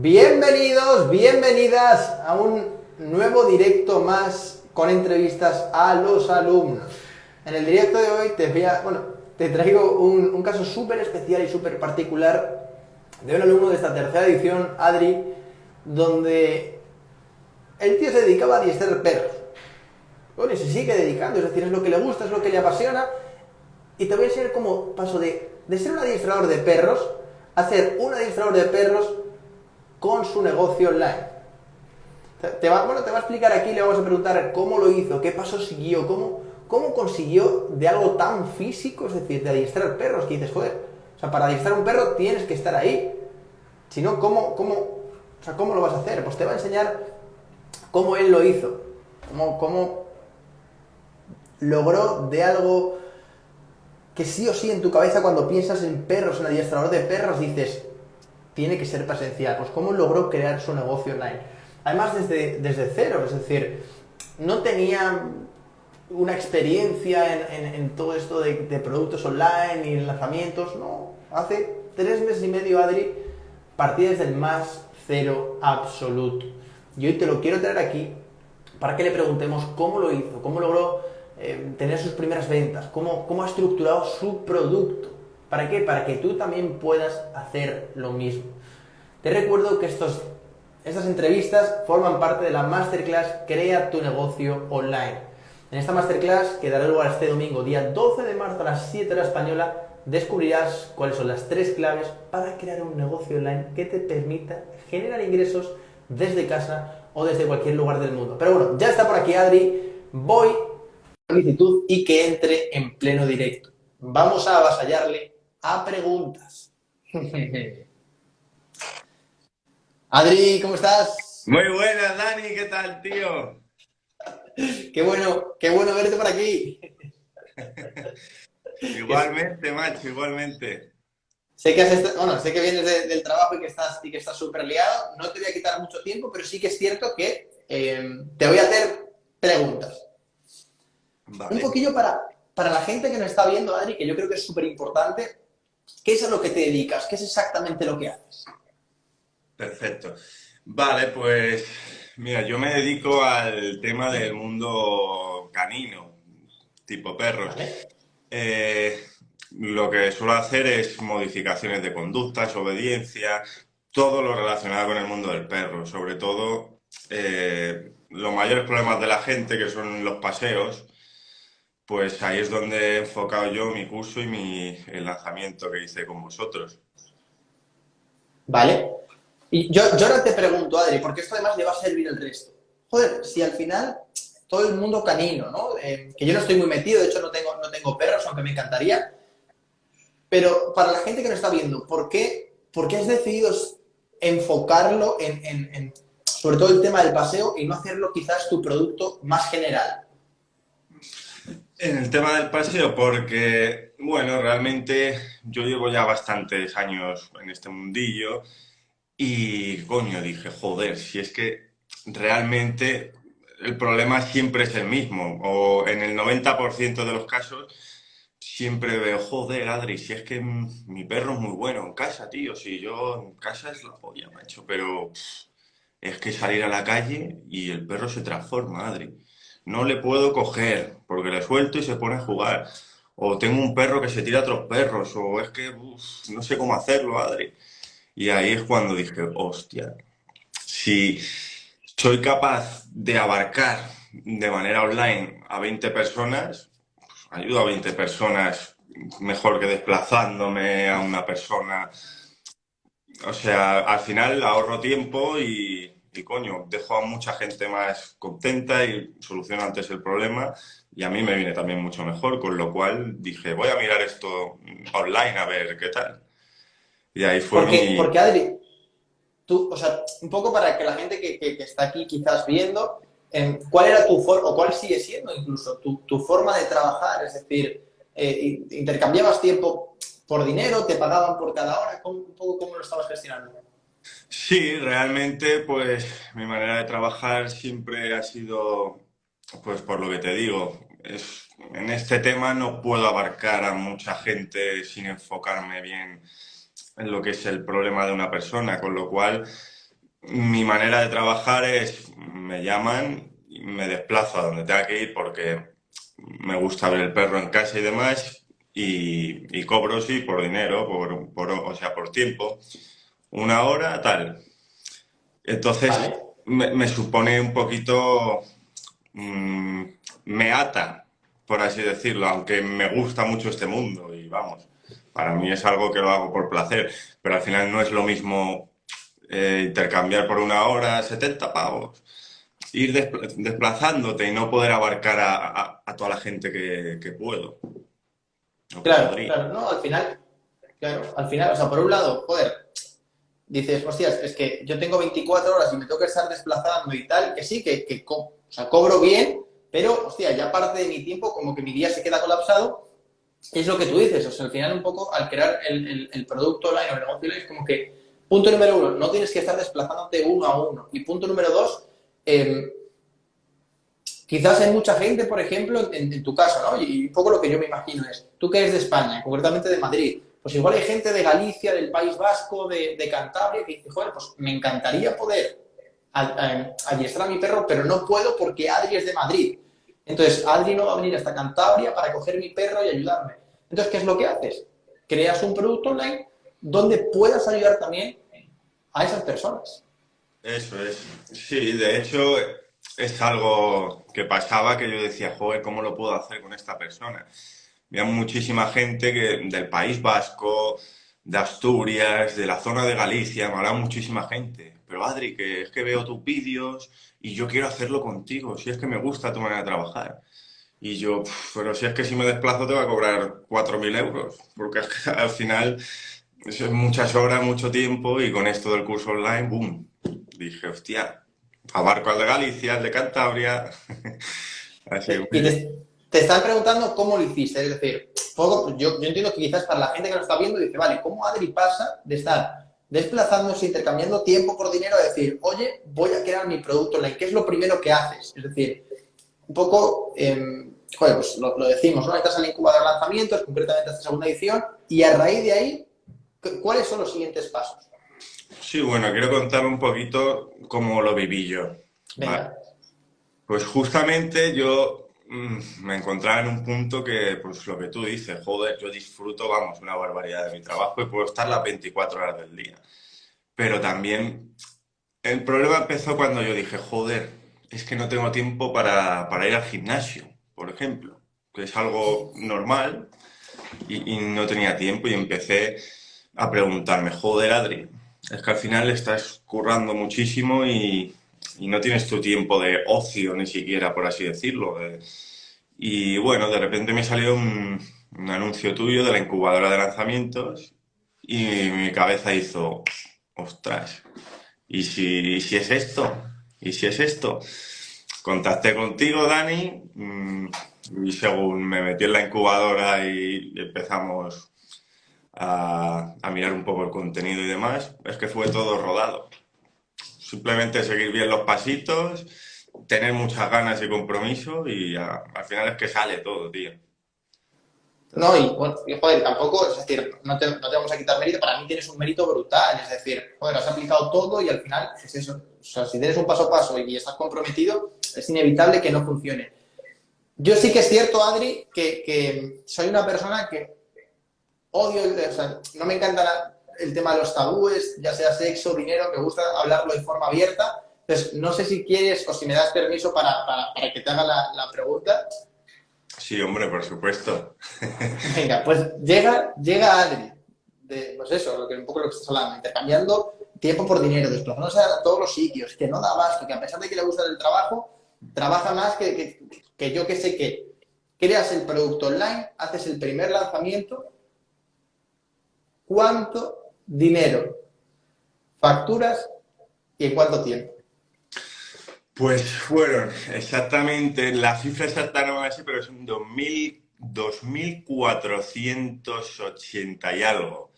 Bienvenidos, bienvenidas a un nuevo directo más con entrevistas a los alumnos. En el directo de hoy te voy a, bueno, te traigo un, caso súper especial y súper particular de un alumno de esta tercera edición, Adri, donde el tío se dedicaba a adiestrar perros. Bueno, y se sigue dedicando, es decir, es lo que le gusta, es lo que le apasiona. Y te voy a enseñar cómo paso de, de ser un adiestrador de perros a ser un adiestrador de perros con su negocio online. Te va, bueno, te va a explicar aquí, le vamos a preguntar cómo lo hizo, qué paso siguió, cómo, cómo consiguió de algo tan físico, es decir, de adiestrar perros, que dices, joder, o sea, para adiestrar un perro tienes que estar ahí. Si no, ¿cómo, cómo, o sea, ¿cómo lo vas a hacer? Pues te va a enseñar cómo él lo hizo, cómo, cómo logró de algo que sí o sí en tu cabeza cuando piensas en perros, en adiestrador de perros, dices, tiene que ser presencial. Pues cómo logró crear su negocio online. Además desde, desde cero, es decir, no tenía una experiencia en, en, todo esto de, productos online y lanzamientos, no. Hace tres meses y medio, Adri, partí desde el más cero absoluto. Y hoy te lo quiero traer aquí para que le preguntemos cómo lo hizo, cómo logró eh, tener sus primeras ventas, cómo, cómo ha estructurado su producto. ¿Para qué? Para que tú también puedas hacer lo mismo. Te recuerdo que estos, estas entrevistas forman parte de la Masterclass Crea tu negocio online. En esta Masterclass, que dará lugar este domingo, día 12 de marzo a las 7 de la española, descubrirás cuáles son las tres claves para crear un negocio online que te permita generar ingresos desde casa o desde cualquier lugar del mundo. Pero bueno, ya está por aquí Adri, voy solicitud y que entre en pleno directo. Vamos a avasallarle a preguntas. Adri, ¿cómo estás? Muy buenas, Dani, ¿qué tal, tío? qué bueno, qué bueno verte por aquí. igualmente, macho, igualmente. Sé que, has bueno, sé que vienes de, del trabajo y que estás y que estás súper liado. No te voy a quitar mucho tiempo, pero sí que es cierto que eh, te voy a hacer preguntas. Vale. Un poquillo para, para la gente que nos está viendo, Adri, que yo creo que es súper importante, ¿qué es a lo que te dedicas? ¿Qué es exactamente lo que haces? Perfecto. Vale, pues mira, yo me dedico al tema del mundo canino, tipo perros. Vale. Eh, lo que suelo hacer es modificaciones de conductas, obediencia, todo lo relacionado con el mundo del perro, sobre todo eh, los mayores problemas de la gente, que son los paseos, pues ahí es donde he enfocado yo mi curso y mi, el lanzamiento que hice con vosotros. Vale. Y yo, ahora te pregunto, Adri, porque esto además le va a servir el resto. Joder, si al final todo el mundo canino, ¿no? Eh, que yo no estoy muy metido, de hecho no tengo, no tengo perros, aunque me encantaría. Pero para la gente que nos está viendo, ¿por qué, por qué has decidido enfocarlo en, en, en, sobre todo el tema del paseo y no hacerlo quizás tu producto más general? En el tema del paseo, porque, bueno, realmente yo llevo ya bastantes años en este mundillo y, coño, dije, joder, si es que realmente el problema siempre es el mismo, o en el 90% de los casos siempre veo, joder, Adri, si es que mi perro es muy bueno en casa, tío, si yo en casa es la polla, macho, pero es que salir a la calle y el perro se transforma, Adri. No le puedo coger porque le suelto y se pone a jugar. O tengo un perro que se tira a otros perros, o es que no sé cómo hacerlo, Adri. Y ahí es cuando dije, hostia, si soy capaz de abarcar de manera online a 20 personas, ayudo a 20 personas mejor que desplazándome a una persona. O sea, al final ahorro tiempo y, y, coño, dejo a mucha gente más contenta y soluciono antes el problema y a mí me viene también mucho mejor, con lo cual dije, voy a mirar esto online a ver qué tal. Y ahí fue porque, mi... Porque Adri, tú, o sea, un poco para que la gente que, que, que está aquí quizás viendo, ¿Cuál era tu forma, o cuál sigue siendo incluso tu, tu forma de trabajar? Es decir, eh, ¿intercambiabas tiempo por dinero? ¿Te pagaban por cada hora? ¿Cómo, un poco cómo lo estabas gestionando? Sí, realmente, pues mi manera de trabajar siempre ha sido, pues por lo que te digo, es, en este tema no puedo abarcar a mucha gente sin enfocarme bien en lo que es el problema de una persona, con lo cual mi manera de trabajar es, me llaman, me desplazo a donde tenga que ir porque me gusta ver el perro en casa y demás, y, cobro, sí, por dinero, por, o sea, por tiempo, una hora, tal. Entonces, me, supone un poquito, mm, me ata, por así decirlo, aunque me gusta mucho este mundo y vamos, para mí es algo que lo hago por placer, pero al final no es lo mismo eh, intercambiar por una hora 70 pavos ir desplazándote y no poder abarcar a, toda la gente que, puedo. claro, claro, no, al final, claro, al final, o sea, por un lado, joder, dices, hostias, es que yo tengo 24 horas y me tengo que estar desplazando y tal, que sí, que, que o sea, cobro bien, pero, hostia, ya parte de mi tiempo, como que mi día se queda colapsado, es lo que tú dices, o sea, al final un poco, al crear el, el, producto online o el negocio online, es como que, punto número uno, no tienes que estar desplazándote uno a uno, y punto número dos, Em, quizás hay mucha gente, por ejemplo, en, tu caso, ¿no? Y un poco lo que yo me imagino es, tú que eres de España, concretamente de Madrid, pues igual hay gente de Galicia, del País Vasco, de, Cantabria, que dice, joder, pues me encantaría poder adiestrar a mi perro, pero no puedo porque Adri es de Madrid. Entonces, Adri no va a venir hasta Cantabria para coger mi perro y ayudarme. Entonces, ¿qué es lo que haces? Creas un producto online donde puedas ayudar también a esas personas. Eso es. Sí, de hecho es algo que pasaba que yo decía, joder, ¿cómo lo puedo hacer con esta persona? Había muchísima gente que, del País Vasco, de Asturias, de la zona de Galicia, me hablaba muchísima gente. Pero Adri, que es que veo tus vídeos y yo quiero hacerlo contigo, si es que me gusta tu manera de trabajar. Y yo, pero si es que si me desplazo te va a cobrar 4.000 euros, porque al final eso es muchas horas, mucho tiempo y con esto del curso online, ¡boom! dije, hostia, abarco al de Galicia, al de Cantabria. y te, están preguntando cómo lo hiciste, es decir, yo, yo, entiendo que quizás para la gente que lo está viendo dice, vale, ¿cómo Adri pasa de estar desplazándose, intercambiando tiempo por dinero a decir, oye, voy a crear mi producto online? ¿Qué es lo primero que haces? Es decir, un poco, em, joder, pues lo, decimos, ¿no? Estás al incubador de lanzamientos, concretamente esta segunda edición, y a raíz de ahí, ¿cuáles son los siguientes pasos? Sí, bueno, quiero contar un poquito cómo lo viví yo. Pues justamente yo me encontraba en un punto que, pues lo que tú dices, joder, yo disfruto, vamos, una barbaridad de mi trabajo y puedo estar las 24 horas del día. Pero también el problema empezó cuando yo dije, joder, es que no tengo tiempo para, ir al gimnasio, por ejemplo, que es algo normal y, y no tenía tiempo y empecé a preguntarme, joder, Adri, es que al final estás currando muchísimo y, no tienes tu tiempo de ocio ni siquiera, por así decirlo. y bueno, de repente me salió un, anuncio tuyo de la incubadora de lanzamientos y mi cabeza hizo, ostras, ¿y si, si es esto? ¿Y si es esto? Contacté contigo, Dani, mm, y según me metí en la incubadora y empezamos a, mirar un poco el contenido y demás, es que fue todo rodado. Simplemente seguir bien los pasitos, tener muchas ganas y compromiso y al final es que sale todo, tío. No, y bueno, joder, tampoco, es decir, no te, no te, vamos a quitar mérito, para mí tienes un mérito brutal, es decir, joder, has aplicado todo y al final es eso. O sea, si tienes un paso a paso y estás comprometido, es inevitable que no funcione. Yo sí que es cierto, Adri, que, que soy una persona que odio, o sea, no me encanta el tema de los tabúes, ya sea sexo, dinero, me gusta hablarlo de forma abierta. Entonces, no sé si quieres o si me das permiso para, para, que te haga la, pregunta. Sí, hombre, por supuesto. Venga, pues llega, llega Adri, de, pues eso, lo que, un poco lo que estás hablando, intercambiando tiempo por dinero, desplazándose a todos los sitios, que no da abasto, que a pesar de que le gusta el trabajo, trabaja más que, que, que yo que sé que creas el producto online, haces el primer lanzamiento cuánto dinero facturas y en cuánto tiempo. Pues fueron exactamente, la cifra exacta no es así, pero son 2.480 y algo,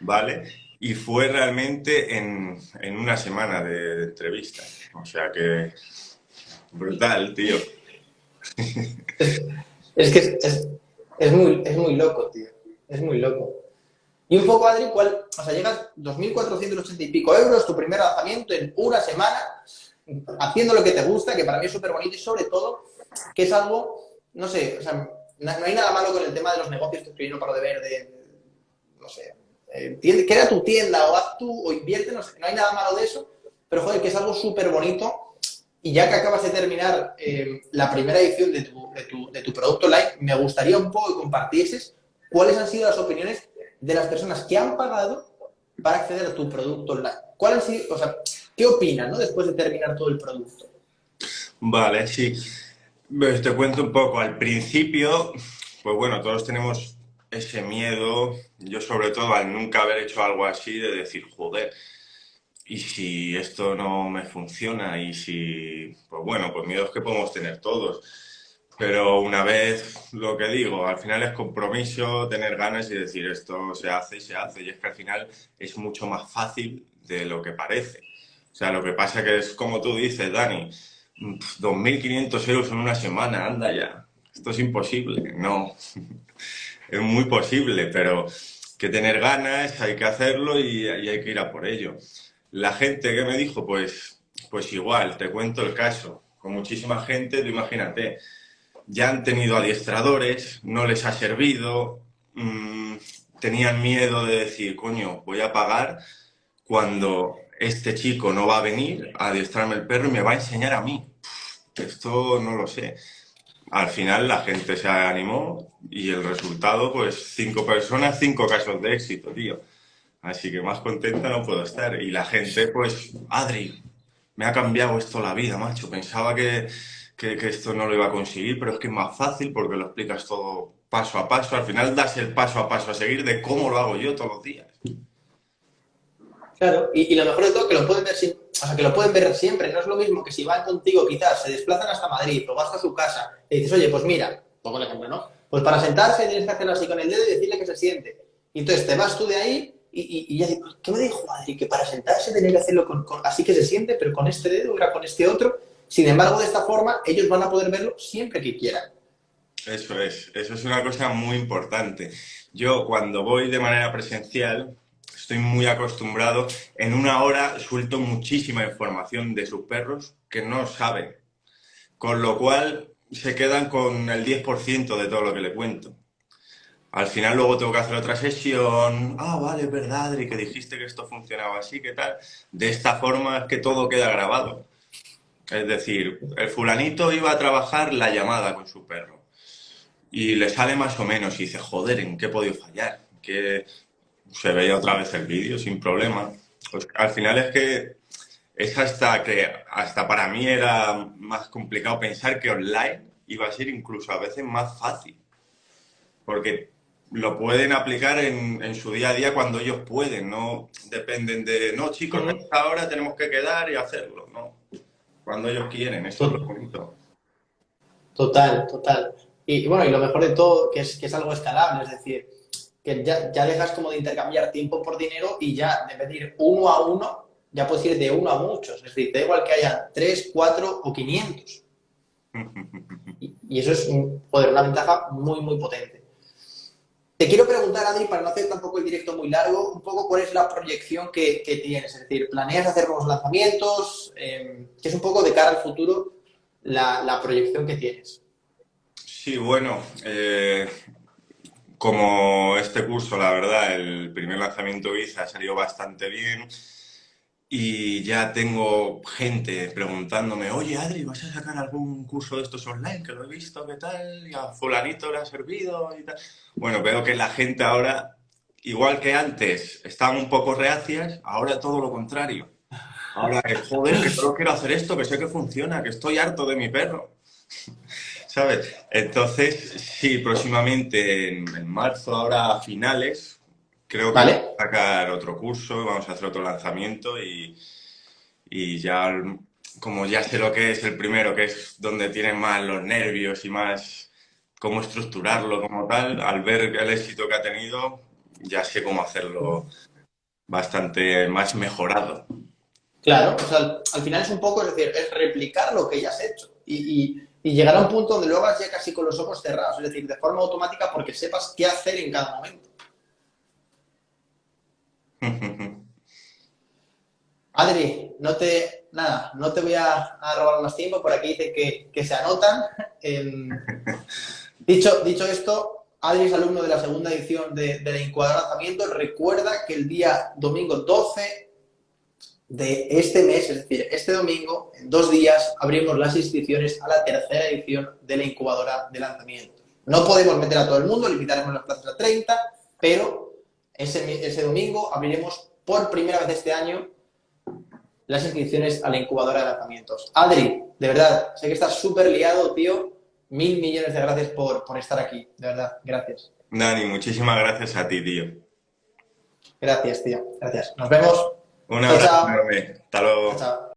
¿vale? Y fue realmente en, una semana de, entrevista. O sea que brutal, tío. Es, que es, es, muy, es muy loco, tío. Es muy loco. Y un poco, Adri, ¿cuál? O sea, llegas 2.480 y pico euros, tu primer lanzamiento en una semana, haciendo lo que te gusta, que para mí es súper bonito y sobre todo que es algo, no sé, o sea, no, hay nada malo con el tema de los negocios que no paro de ver, de, no sé, eh, tu tienda o haz tú o invierte, no sé, no hay nada malo de eso, pero joder, que es algo súper bonito y ya que acabas de terminar eh, la primera edición de tu, de, tu, de tu, producto online, me gustaría un poco que compartieses cuáles han sido las opiniones de las personas que han pagado para acceder a tu producto online. ¿Cuál sido, o sea, ¿Qué opinan ¿no? después de terminar todo el producto? Vale, sí. Pues te cuento un poco. Al principio, pues bueno, todos tenemos ese miedo, yo sobre todo al nunca haber hecho algo así, de decir, joder, y si esto no me funciona, y si, pues bueno, pues miedos que podemos tener todos. Pero una vez, lo que digo, al final es compromiso, tener ganas y decir esto se hace y se hace. Y es que al final es mucho más fácil de lo que parece. O sea, lo que pasa que es como tú dices, Dani, 2.500 euros en una semana, anda ya. Esto es imposible. No, es muy posible, pero que tener ganas, hay que hacerlo y, hay que ir a por ello. La gente que me dijo, pues, pues igual, te cuento el caso. Con muchísima gente, tú imagínate, ya han tenido adiestradores, no les ha servido, mmm, tenían miedo de decir, coño, voy a pagar cuando este chico no va a venir a adiestrarme el perro y me va a enseñar a mí. Esto no lo sé. Al final la gente se animó y el resultado, pues cinco personas, cinco casos de éxito, tío. Así que más contenta no puedo estar. Y la gente, pues, Adri, me ha cambiado esto la vida, macho. Pensaba que, que, esto no lo iba a conseguir, pero es que es más fácil porque lo explicas todo paso a paso. Al final das el paso a paso a seguir de cómo lo hago yo todos los días. Claro, y, lo mejor de todo que lo pueden ver o sea, que lo pueden ver siempre. No es lo mismo que si van contigo, quizás se desplazan hasta Madrid o hasta su casa y dices, oye, pues mira, pongo el ejemplo, ¿no? Pues para sentarse tienes que hacerlo así con el dedo y decirle que se siente. Y entonces te vas tú de ahí y, ya digo, ¿qué me dijo Adri? Que para sentarse tenía que hacerlo con, así que se siente, pero con este dedo, era con este otro. Sin embargo, de esta forma, ellos van a poder verlo siempre que quieran. Eso es, eso es una cosa muy importante. Yo cuando voy de manera presencial, estoy muy acostumbrado. En una hora suelto muchísima información de sus perros que no saben. Con lo cual se quedan con el 10% de todo lo que le cuento. Al final luego tengo que hacer otra sesión. Ah, vale, es verdad, Adri, que dijiste que esto funcionaba así, ¿qué tal? De esta forma es que todo queda grabado. Es decir, el fulanito iba a trabajar la llamada con su perro y le sale más o menos y dice, joder, ¿en qué he podido fallar? ¿Qué, se veía otra vez el vídeo sin problema. Pues al final es que es hasta que, hasta para mí era más complicado pensar que online iba a ser incluso a veces más fácil. Porque lo pueden aplicar en, su día a día cuando ellos pueden, no dependen de, no chicos, ahora tenemos que quedar y hacerlo, no. Cuando ellos quieren, eso es lo bonito. Total, total. Y, bueno, y lo mejor de todo, que es, que es algo escalable, es decir, que ya, dejas como de intercambiar tiempo por dinero y ya de pedir uno a uno, ya puedes ir de uno a muchos. Es decir, da igual que haya tres, cuatro o quinientos. Y, eso es poder, una ventaja muy, muy potente. Te quiero preguntar, Adri, para no hacer tampoco el directo muy largo, un poco cuál es la proyección que, tienes. Es decir, ¿planeas hacer nuevos lanzamientos? Eh, ¿Qué es un poco de cara al futuro la, proyección que tienes? Sí, bueno, eh, como este curso, la verdad, el primer lanzamiento que ha salido bastante bien y ya tengo gente preguntándome, oye Adri, ¿vas a sacar algún curso de estos online? Que lo he visto, ¿qué tal? Y a fulanito le ha servido y tal. Bueno, veo que la gente ahora, igual que antes, estaban un poco reacias, ahora todo lo contrario. Ahora joder, que solo quiero hacer esto, que sé que funciona, que estoy harto de mi perro. ¿sabes? Entonces, sí, próximamente en, marzo, ahora a finales, creo que vamos a sacar otro curso, vamos a hacer otro lanzamiento y, y ya, como ya sé lo que es el primero, que es donde tienen más los nervios y más cómo estructurarlo como tal, al ver el éxito que ha tenido, ya sé cómo hacerlo bastante más mejorado. Claro, o sea, al final es un poco, es decir, es replicar lo que ya has hecho. y, y llegar a un punto donde lo hagas ya casi con los ojos cerrados, es decir, de forma automática porque sepas qué hacer en cada momento. Adri, no te, nada, no te voy a, robar más tiempo, por aquí dice que, que se anotan. dicho, dicho esto, Adri es alumno de la segunda edición de, de la incubadora lanzamiento. Recuerda que el día domingo 12 de este mes, es decir, este domingo, en dos días, abrimos las inscripciones a la tercera edición de la incubadora de lanzamientos. No podemos meter a todo el mundo, limitaremos las plazas a 30, pero ese, ese domingo abriremos por primera vez este año las inscripciones a la incubadora de lanzamientos. Adri, de verdad, sé que estás súper liado, tío. Mil millones de gracias por, por estar aquí, de verdad, gracias. Dani, muchísimas gracias a ti, tío. Gracias, tío. Gracias. Nos vemos. Un abrazo enorme. Hasta luego. Chao.